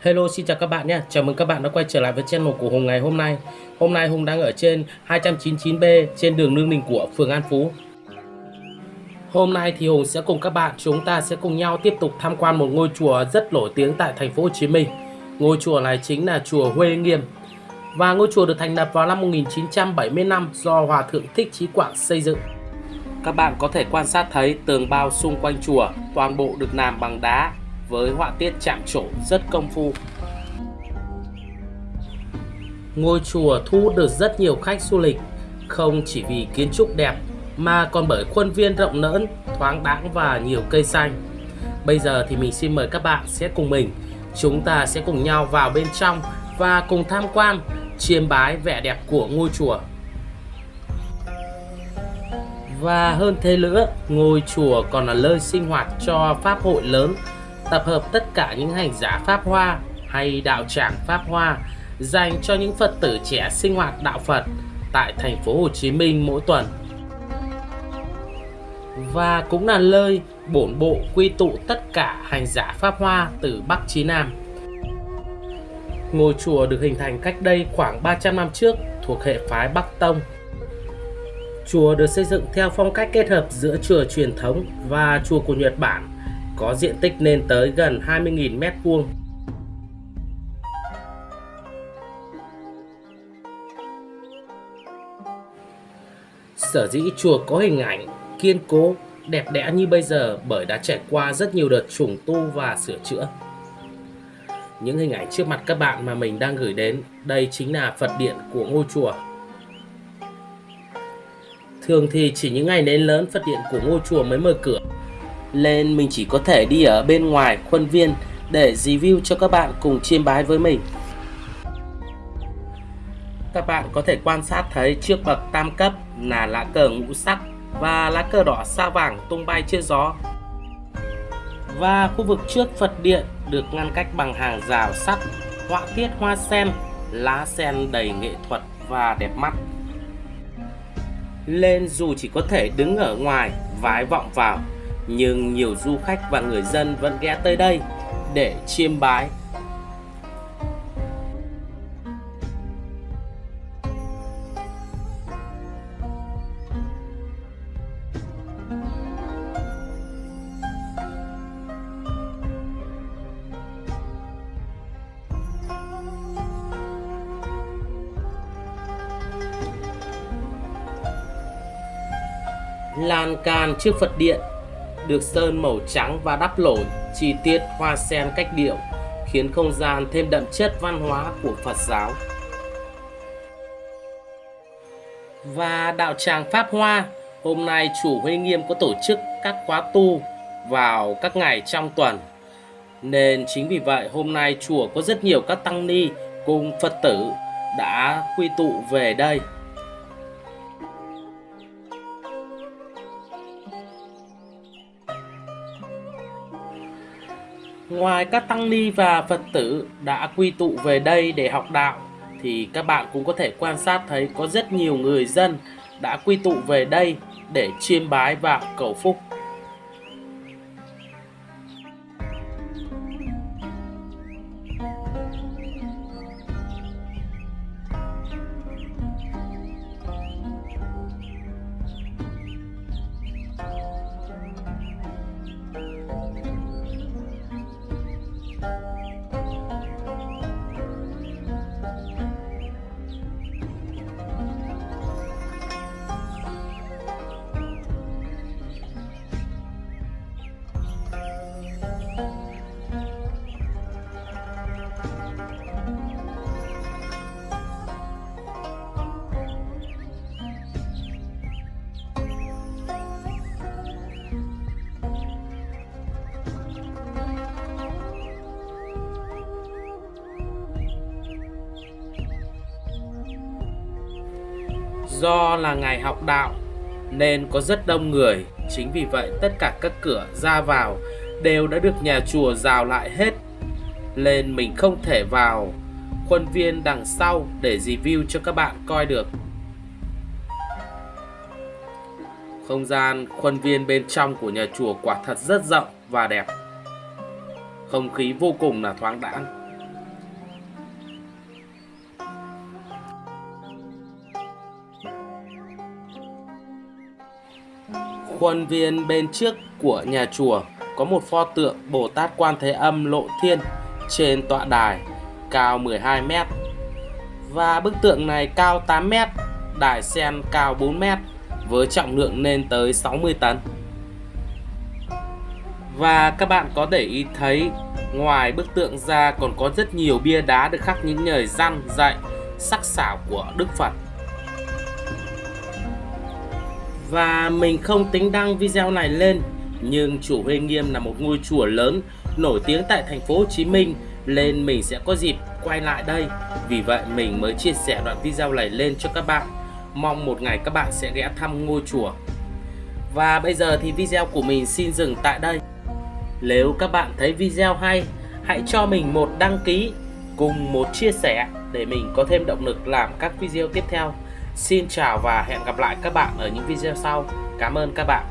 Hello, xin chào các bạn nhé. Chào mừng các bạn đã quay trở lại với channel của Hùng ngày hôm nay. Hôm nay Hùng đang ở trên 299B trên đường Lương Đình của phường An Phú. Hôm nay thì Hùng sẽ cùng các bạn, chúng ta sẽ cùng nhau tiếp tục tham quan một ngôi chùa rất nổi tiếng tại thành phố Hồ Chí Minh. Ngôi chùa này chính là chùa Huê Nghiêm. Và ngôi chùa được thành lập vào năm 1975 do Hòa Thượng Thích Chí Quảng xây dựng. Các bạn có thể quan sát thấy tường bao xung quanh chùa, toàn bộ được làm bằng đá với họa tiết chạm trổ rất công phu. Ngôi chùa thu hút được rất nhiều khách du lịch, không chỉ vì kiến trúc đẹp mà còn bởi khuôn viên rộng lớn, thoáng đãng và nhiều cây xanh. Bây giờ thì mình xin mời các bạn sẽ cùng mình, chúng ta sẽ cùng nhau vào bên trong và cùng tham quan, chiêm bái vẻ đẹp của ngôi chùa. Và hơn thế nữa, ngôi chùa còn là nơi sinh hoạt cho pháp hội lớn tập hợp tất cả những hành giả Pháp Hoa hay đạo tràng Pháp Hoa dành cho những Phật tử trẻ sinh hoạt đạo Phật tại thành phố Hồ Chí Minh mỗi tuần. Và cũng là nơi bổn bộ quy tụ tất cả hành giả Pháp Hoa từ Bắc chí Nam. Ngôi chùa được hình thành cách đây khoảng 300 năm trước thuộc hệ phái Bắc Tông. Chùa được xây dựng theo phong cách kết hợp giữa chùa truyền thống và chùa của Nhật Bản có diện tích lên tới gần 20.000 mét vuông. Sở dĩ chùa có hình ảnh kiên cố, đẹp đẽ như bây giờ bởi đã trải qua rất nhiều đợt trùng tu và sửa chữa. Những hình ảnh trước mặt các bạn mà mình đang gửi đến, đây chính là Phật điện của ngôi chùa. Thường thì chỉ những ngày lễ lớn Phật điện của ngôi chùa mới mở cửa nên mình chỉ có thể đi ở bên ngoài khuôn viên để review cho các bạn cùng chiêm bái với mình. Các bạn có thể quan sát thấy trước bậc tam cấp là lá cờ ngũ sắc và lá cờ đỏ sao vàng tung bay trên gió. Và khu vực trước Phật điện được ngăn cách bằng hàng rào sắt, họa tiết hoa sen, lá sen đầy nghệ thuật và đẹp mắt. Lên dù chỉ có thể đứng ở ngoài vái vọng vào nhưng nhiều du khách và người dân vẫn ghé tới đây để chiêm bái. lan can trước Phật điện được sơn màu trắng và đắp nổi chi tiết hoa sen cách điệu, khiến không gian thêm đậm chất văn hóa của Phật giáo. Và đạo tràng Pháp Hoa, hôm nay chủ Huy Nghiêm có tổ chức các khóa tu vào các ngày trong tuần. Nên chính vì vậy hôm nay chùa có rất nhiều các tăng ni cùng Phật tử đã quy tụ về đây. Ngoài các tăng ni và Phật tử đã quy tụ về đây để học đạo, thì các bạn cũng có thể quan sát thấy có rất nhiều người dân đã quy tụ về đây để chiêm bái và cầu phúc. Bye. Do là ngày học đạo nên có rất đông người, chính vì vậy tất cả các cửa ra vào đều đã được nhà chùa rào lại hết. Nên mình không thể vào khuôn viên đằng sau để review cho các bạn coi được. Không gian khuôn viên bên trong của nhà chùa quả thật rất rộng và đẹp. Không khí vô cùng là thoáng đãng. Khuôn viên bên trước của nhà chùa có một pho tượng Bồ Tát Quan Thế Âm Lộ Thiên trên tọa đài cao 12 m. Và bức tượng này cao 8 m, đài sen cao 4 m với trọng lượng lên tới 60 tấn. Và các bạn có để ý thấy ngoài bức tượng ra còn có rất nhiều bia đá được khắc những lời răn dạy sắc sảo của Đức Phật. Và mình không tính đăng video này lên nhưng chùa Huy Nghiêm là một ngôi chùa lớn nổi tiếng tại thành phố Hồ Chí Minh nên mình sẽ có dịp quay lại đây. Vì vậy mình mới chia sẻ đoạn video này lên cho các bạn. Mong một ngày các bạn sẽ ghé thăm ngôi chùa. Và bây giờ thì video của mình xin dừng tại đây. Nếu các bạn thấy video hay, hãy cho mình một đăng ký cùng một chia sẻ để mình có thêm động lực làm các video tiếp theo. Xin chào và hẹn gặp lại các bạn ở những video sau. Cảm ơn các bạn.